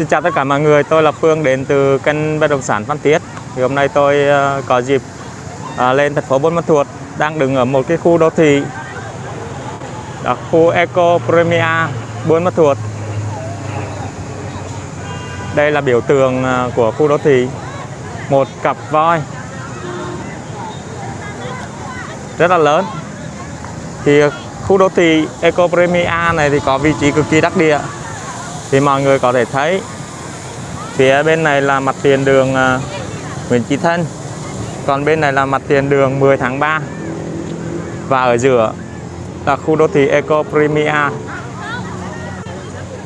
Xin chào tất cả mọi người, tôi là Phương đến từ kênh bất động sản Phan Thiết. Thì hôm nay tôi ờ, có dịp ờ, lên thành phố Buôn Ma Thuột, đang đứng ở một cái khu đô thị là khu Eco Premier Buôn Ma Thuột. Đây là biểu tượng ờ, của khu đô thị, một cặp voi rất là lớn. Thì khu đô thị Eco Premier này thì có vị trí cực kỳ đắc địa thì mọi người có thể thấy, phía bên này là mặt tiền đường à, Nguyễn Chí Thân. Còn bên này là mặt tiền đường 10 tháng 3 và ở giữa là khu đô thị Eco Primia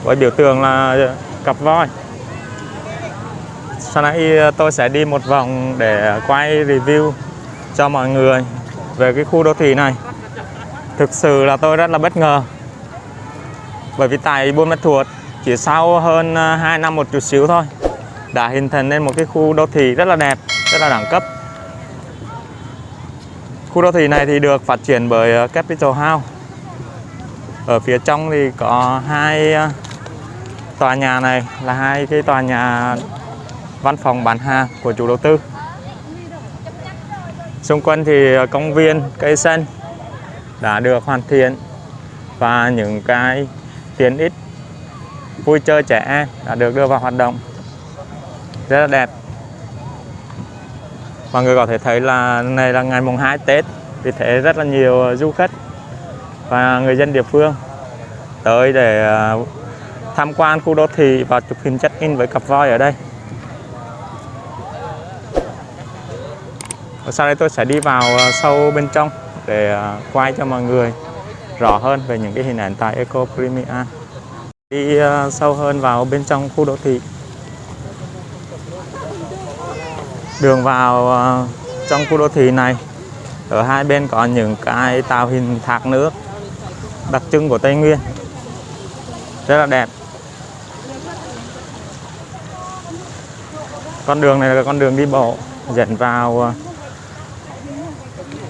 với biểu tượng là cặp voi. Sau này à, tôi sẽ đi một vòng để quay review cho mọi người về cái khu đô thị này. Thực sự là tôi rất là bất ngờ. Bởi vì tại Buôn Ma Thuột chỉ sau hơn à, 2 năm một chút xíu thôi đã hình thành nên một cái khu đô thị rất là đẹp, rất là đẳng cấp. Khu đô thị này thì được phát triển bởi à, Capital House. Ở phía trong thì có hai à, tòa nhà này là hai cái tòa nhà văn phòng bán hàng của chủ đầu tư. Xung quanh thì công viên, cây xanh đã được hoàn thiện và những cái tiện ích vui chơi trẻ em đã được đưa vào hoạt động. Rất là đẹp. Mọi người có thể thấy là này là ngày mùng 2 Tết, vì thế rất là nhiều ờ, du khách và người dân địa phương tới để ờ, tham quan khu đô thị và chụp hình check in với cặp voi ở đây. Và sau đây tôi sẽ đi vào ờ, sâu bên trong để quay cho mọi người rõ hơn về những cái hình ảnh tại Eco Premier đi à, sâu hơn vào bên trong khu đô thị. Đường vào à, trong khu đô thị này, ở hai bên có những cái tạo hình thác nước đặc trưng của Tây Nguyên. Rất là đẹp. Con đường này là con đường đi bộ, dẫn vào à,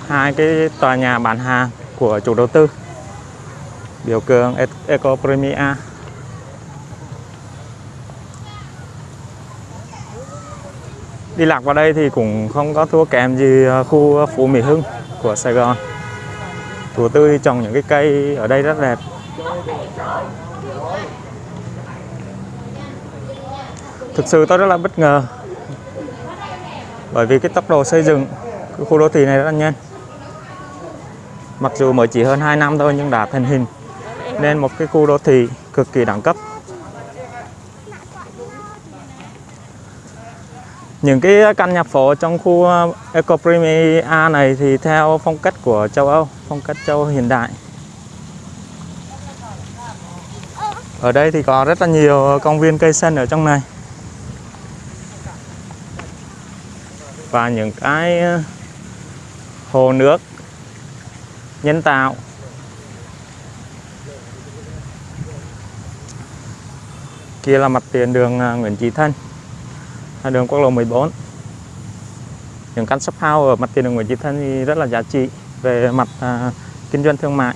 hai cái tòa nhà bán hàng của chủ đầu tư, biểu cường e- Eco đi lạc vào đây thì cũng không có thua kém gì ờ, khu ờ, Phú Mỹ Hưng của Sài Gòn. Chủ tư thì trồng những cái cây ở đây rất đẹp. Thực sự tôi rất là bất ngờ, bởi vì cái tốc độ xây dựng cái khu đô thị này rất là nhanh. Mặc dù mới chỉ hơn 2 năm thôi nhưng đã thành hình, nên một cái khu đô thị cực kỳ đẳng cấp. Những cái căn nhà phố trong khu ờ, Eco Premier A này thì theo phong cách của châu Âu, phong cách châu Âu hiện đại. Ở đây thì có rất là nhiều công viên cây xanh ở trong này. Và những cái ờ, hồ nước nhân tạo. Kia là mặt tiền đường ờ, Nguyễn Chí Thanh đường quốc lộ 14 những căn shop house ở mặt tiền đường Nguyễn Chí Thanh thì rất là giá trị về mặt à, kinh doanh thương mại.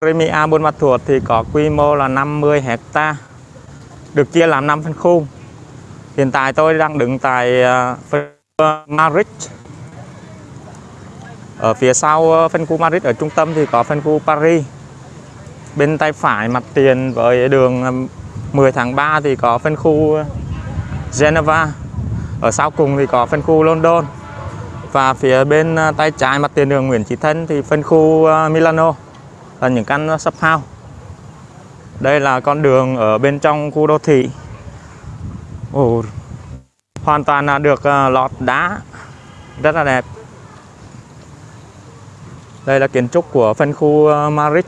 Premier Buôn Ma Thuột thì có quy mô là 50 hecta được chia làm 5 phân khu. Hiện tại tôi đang đứng tại à, uh, Maric ở phía sau à, phân khu Madrid ở trung tâm thì có phân khu Paris. Bên tay phải mặt tiền với đường à, 10 tháng 3 thì có phân khu Geneva ở sau cùng thì có phân khu London. Và phía bên à, tay trái mặt tiền đường Nguyễn Chí Thân thì phân khu à, Milano là những căn sắp house. Đây là con đường ở bên trong khu đô thị. Ồ, hoàn toàn là được à, lọt đá. Rất là đẹp. Đây là kiến trúc của phân khu Marit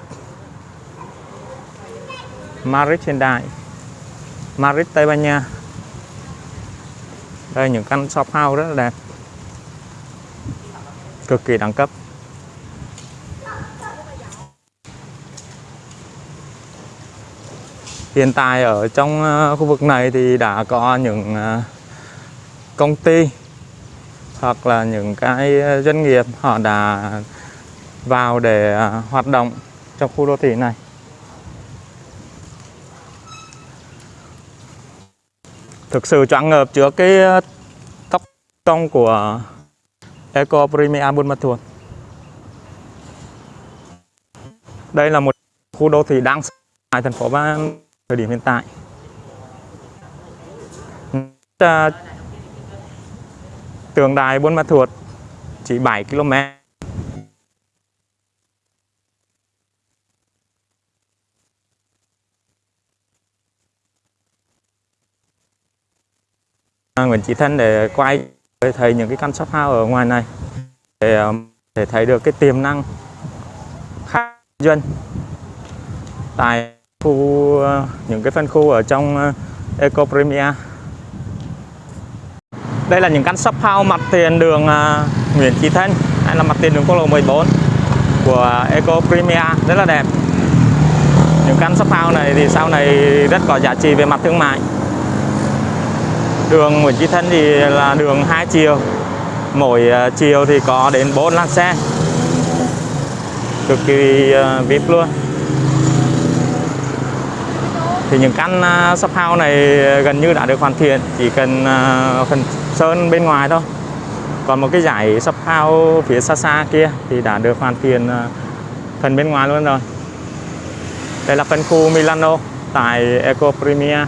Marit hiện đại. Madrid, Tây Ban Nha. Đây, những căn shop house rất là đẹp. Cực kỳ đẳng cấp. Hiện tại ở trong ờ, khu vực này thì đã có những ờ, công ty hoặc là những cái ờ, doanh nghiệp họ đã vào để hoạt động trong khu đô thị này. Thực sự choáng ngợp trước cái ờ, tóc tốc của Eco Premier Buôn Ma Thuột. Đây là một khu đô thị đang tại thành phố Ba thời điểm hiện tại. Tường đài Buôn Ma Thuột chỉ 7 km. Mình Nguyễn Chí Thân để quay để thấy những cái căn shop house ở ngoài này để để thấy được cái tiềm năng khác dân tại khu ờ, những cái phân khu ở trong ờ, Eco Premier. Đây là những căn shop house mặt tiền đường Nguyễn Chí Thân, hay là mặt tiền đường quốc lộ 14 của Eco Premier. Rất là đẹp. Những căn shop house này thì sau này rất có giá trị về mặt thương mại đường Nguyễn Chí Thân thì là đường hai chiều. Mỗi à, chiều thì có đến 4 làn xe. Cực kỳ à, vip luôn. Thì những căn à, shop house này gần như đã được hoàn thiện, chỉ cần phần sơn bên ngoài thôi. Còn một cái giải shop house phía xa xa kia thì đã được hoàn thiện phần bên ngoài luôn rồi. Đây là phân khu Milano tại Eco Premier.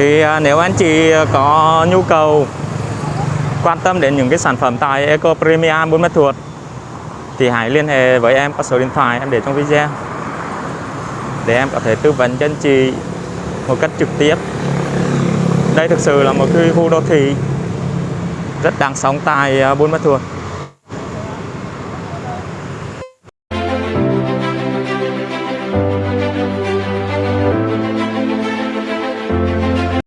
Thì à, nếu anh chị có nhu cầu quan tâm đến những cái sản phẩm tại Eco Premium Buôn Ma Thuột, thì hãy liên hệ với em qua số điện thoại em để trong video. Để em có thể tư vấn cho anh chị một cách trực tiếp. Đây thực sự là một cái khu đô thị rất đáng sống tại à, Buôn Ma Thuột.